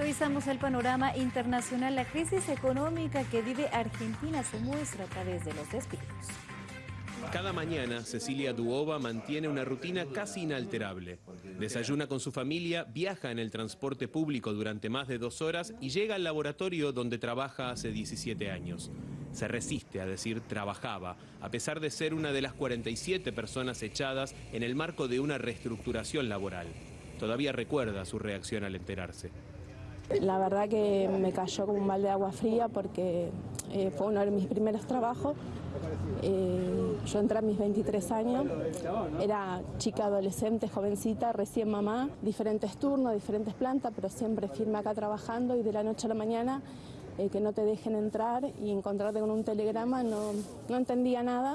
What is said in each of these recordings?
Revisamos el panorama internacional. La crisis económica que vive Argentina se muestra a través de los despidos. Cada mañana, Cecilia Duova mantiene una rutina casi inalterable. Desayuna con su familia, viaja en el transporte público durante más de dos horas y llega al laboratorio donde trabaja hace 17 años. Se resiste a decir trabajaba, a pesar de ser una de las 47 personas echadas en el marco de una reestructuración laboral. Todavía recuerda su reacción al enterarse. La verdad que me cayó como un balde de agua fría porque eh, fue uno de mis primeros trabajos. Eh, yo entré a mis 23 años, era chica adolescente, jovencita, recién mamá, diferentes turnos, diferentes plantas, pero siempre firme acá trabajando y de la noche a la mañana eh, que no te dejen entrar y encontrarte con un telegrama, no, no entendía nada.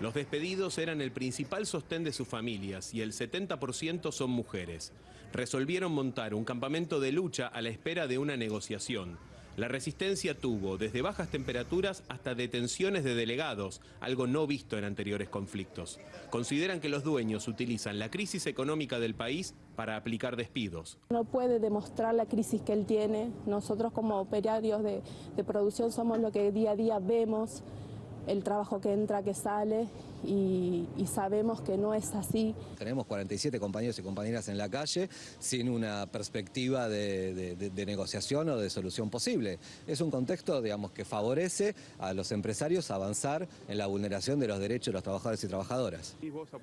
Los despedidos eran el principal sostén de sus familias y el 70% son mujeres. Resolvieron montar un campamento de lucha a la espera de una negociación. La resistencia tuvo desde bajas temperaturas hasta detenciones de delegados, algo no visto en anteriores conflictos. Consideran que los dueños utilizan la crisis económica del país para aplicar despidos. No puede demostrar la crisis que él tiene. Nosotros como operarios de, producción somos lo que día a día vemos el trabajo que entra, que sale y, sabemos que no es así. Tenemos 47 compañeros y compañeras en la calle sin una perspectiva de, negociación o de solución posible. Es un contexto digamos, que favorece a los empresarios avanzar en la vulneración de los derechos de los trabajadores y trabajadoras.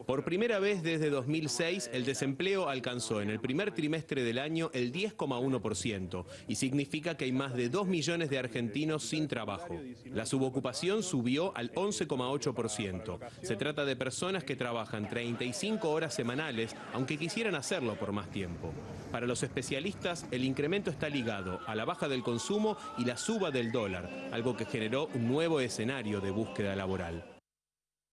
Por primera vez desde 2006, el desempleo alcanzó en el primer trimestre del año el 10,1% y significa que hay más de 2 millones de argentinos sin trabajo. La subocupación subió al 11,8%. Se trata de personas que trabajan 35 horas semanales, aunque quisieran hacerlo por más tiempo. Para los especialistas, el incremento está ligado a la baja del consumo y la suba del dólar, algo que generó un nuevo escenario de búsqueda laboral.